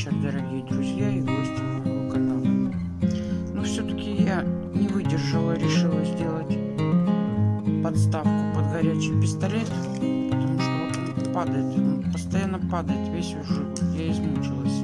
вечер, дорогие друзья и гости моего канала. Но все-таки я не выдержала, решила сделать подставку под горячий пистолет, потому что он падает, он постоянно падает, весь уже, я измучилась.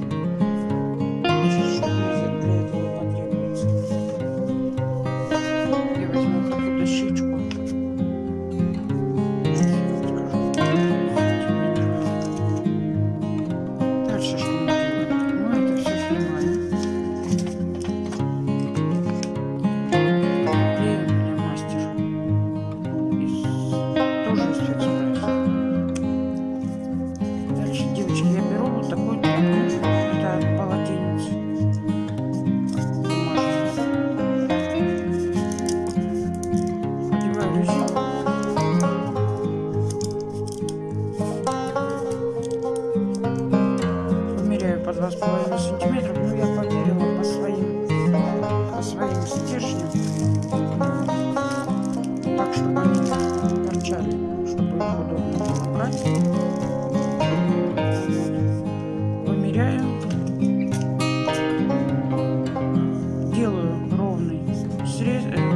под 2,5 сантиметра, но ну, я померила по своим, по своим стержням, так, чтобы они не торчали, чтобы их удобно было брать. Вымеряю. Делаю ровный срез, э,